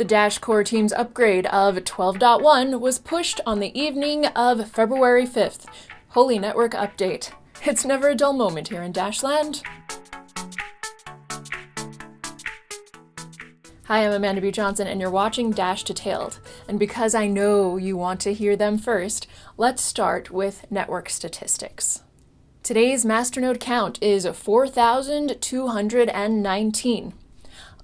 The Dash core team's upgrade of 12.1 was pushed on the evening of February 5th. Holy network update. It's never a dull moment here in Dashland. Hi, I'm Amanda B. Johnson, and you're watching Dash Detailed. And because I know you want to hear them first, let's start with network statistics. Today's masternode count is 4,219.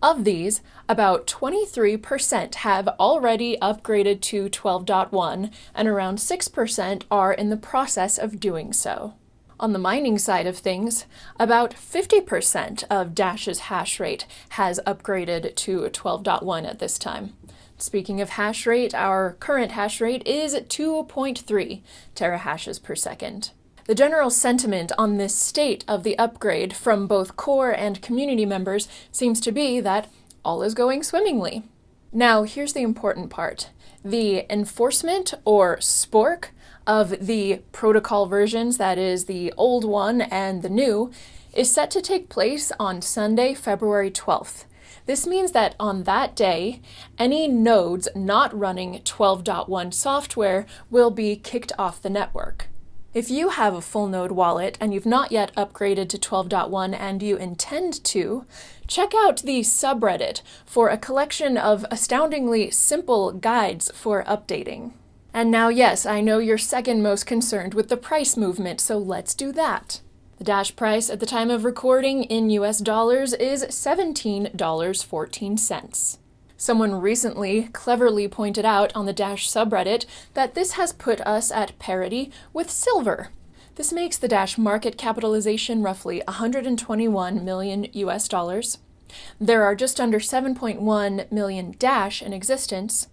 Of these, about 23% have already upgraded to 12.1, and around 6% are in the process of doing so. On the mining side of things, about 50% of Dash's hash rate has upgraded to 12.1 at this time. Speaking of hash rate, our current hash rate is 2.3 terahashes per second. The general sentiment on this state of the upgrade from both core and community members seems to be that all is going swimmingly. Now, here's the important part. The enforcement, or spork, of the protocol versions, that is the old one and the new, is set to take place on Sunday, February 12th. This means that on that day, any nodes not running 12.1 software will be kicked off the network. If you have a full node wallet and you've not yet upgraded to 12.1 and you intend to, check out the subreddit for a collection of astoundingly simple guides for updating. And now, yes, I know you're second most concerned with the price movement, so let's do that. The Dash price at the time of recording in US dollars is $17.14. Someone recently cleverly pointed out on the Dash subreddit that this has put us at parity with silver. This makes the Dash market capitalization roughly 121 million US dollars. There are just under 7.1 million Dash in existence,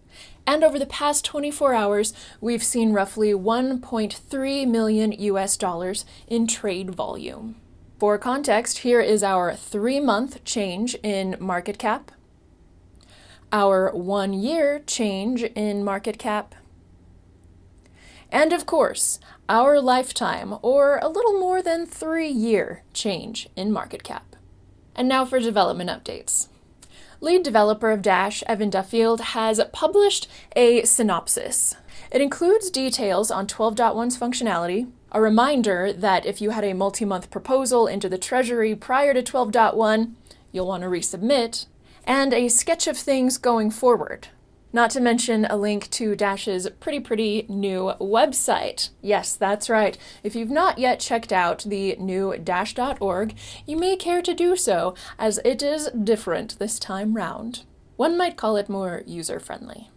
and over the past 24 hours, we've seen roughly 1.3 million US dollars in trade volume. For context, here is our three-month change in market cap, our one-year change in market cap, and of course, our lifetime, or a little more than three-year change in market cap. And now for development updates lead developer of Dash, Evan Duffield, has published a synopsis. It includes details on 12.1's functionality, a reminder that if you had a multi-month proposal into the Treasury prior to 12.1, you'll want to resubmit, and a sketch of things going forward. Not to mention a link to Dash's pretty pretty new website. Yes, that's right. If you've not yet checked out the new Dash.org, you may care to do so, as it is different this time round. One might call it more user-friendly.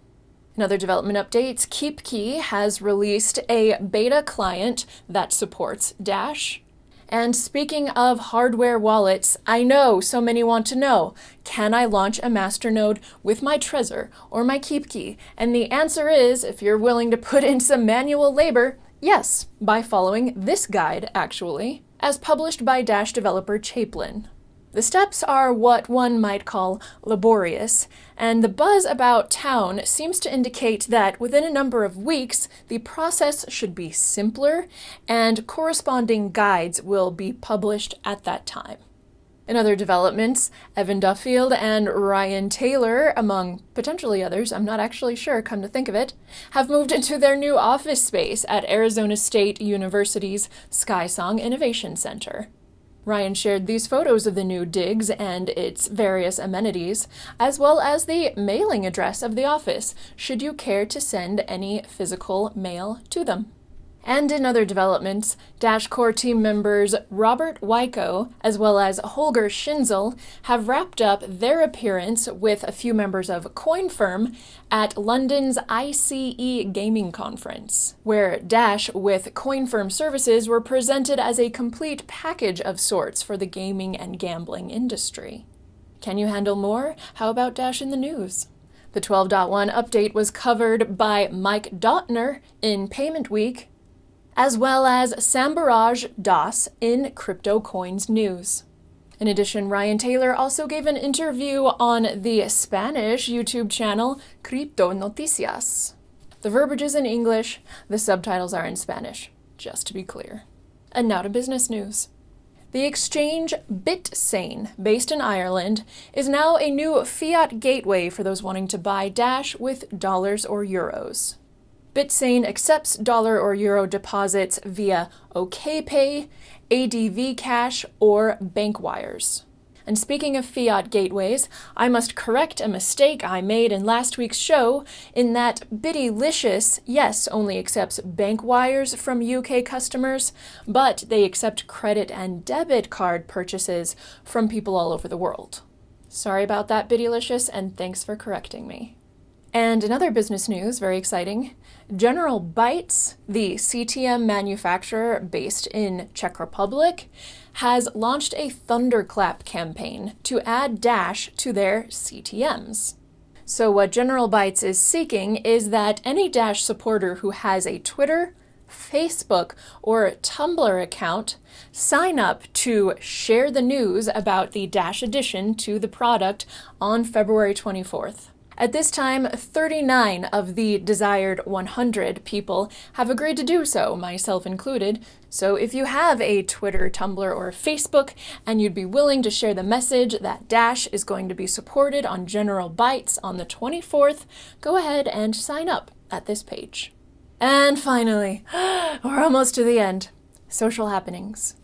In other development updates, KeepKey has released a beta client that supports Dash, and speaking of hardware wallets, I know so many want to know, can I launch a masternode with my Trezor or my KeepKey? And the answer is, if you're willing to put in some manual labor, yes, by following this guide, actually, as published by Dash developer chaeplin. The steps are what one might call laborious, and the buzz about town seems to indicate that within a number of weeks, the process should be simpler and corresponding guides will be published at that time. In other developments, Evan Duffield and Ryan Taylor, among potentially others, I'm not actually sure, come to think of it, have moved into their new office space at Arizona State University's SkySong Innovation Center. Ryan shared these photos of the new digs and its various amenities, as well as the mailing address of the office, should you care to send any physical mail to them. And in other developments, Dash Core team members Robert Wiecko as well as Holger Schinzel have wrapped up their appearance with a few members of CoinFirm at London's ICE Gaming Conference, where Dash with CoinFirm services were presented as a complete package of sorts for the gaming and gambling industry. Can you handle more? How about Dash in the news? The 12.1 update was covered by Mike Dotner in Payment Week as well as Samburaj Das in Crypto Coins News. In addition, Ryan Taylor also gave an interview on the Spanish YouTube channel Crypto Noticias. The verbiage is in English, the subtitles are in Spanish, just to be clear. And now to business news. The exchange BitSane, based in Ireland, is now a new fiat gateway for those wanting to buy Dash with dollars or euros. BitSane accepts dollar or euro deposits via OKPay, ADV Cash, or bank wires. And speaking of fiat gateways, I must correct a mistake I made in last week's show in that Bittylicious, yes, only accepts bank wires from UK customers, but they accept credit and debit card purchases from people all over the world. Sorry about that, Bittylicious, and thanks for correcting me. And another business news, very exciting, General Bytes, the CTM manufacturer based in Czech Republic, has launched a thunderclap campaign to add Dash to their CTMs. So what General Bytes is seeking is that any Dash supporter who has a Twitter, Facebook, or Tumblr account sign up to share the news about the Dash addition to the product on February 24th. At this time, 39 of the desired 100 people have agreed to do so, myself included. So if you have a Twitter, Tumblr, or Facebook, and you'd be willing to share the message that Dash is going to be supported on General Bytes on the 24th, go ahead and sign up at this page. And finally, we're almost to the end. Social happenings.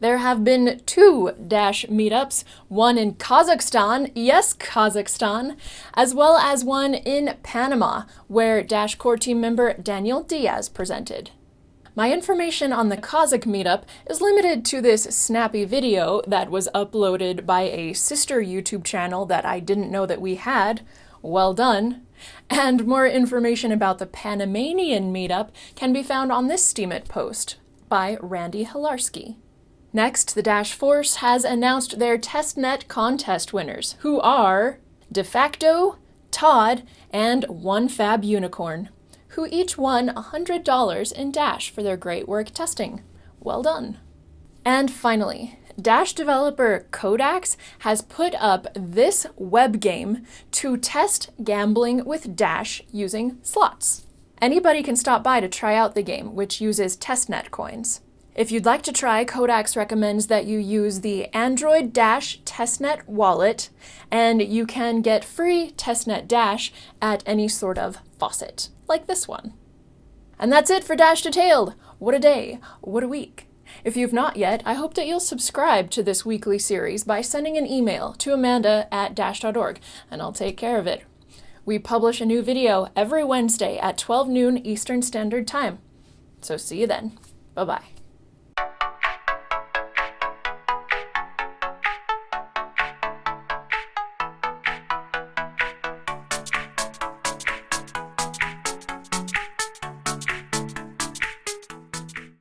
There have been two Dash meetups, one in Kazakhstan, yes, Kazakhstan, as well as one in Panama, where Dash core team member Daniel Diaz presented. My information on the Kazakh meetup is limited to this snappy video that was uploaded by a sister YouTube channel that I didn't know that we had. Well done. And more information about the Panamanian meetup can be found on this Steemit post by Randy Hilarski. Next, the Dash Force has announced their testnet contest winners, who are DeFacto, Todd, and One Fab Unicorn, who each won $100 in Dash for their great work testing. Well done. And finally, Dash developer Codax has put up this web game to test gambling with Dash using slots. Anybody can stop by to try out the game, which uses testnet coins. If you'd like to try, Codax recommends that you use the Android Dash Testnet wallet, and you can get free Testnet Dash at any sort of faucet, like this one. And that's it for Dash Detailed. What a day, what a week. If you've not yet, I hope that you'll subscribe to this weekly series by sending an email to amanda at dash.org, and I'll take care of it. We publish a new video every Wednesday at 12 noon Eastern Standard Time. So see you then. Bye-bye.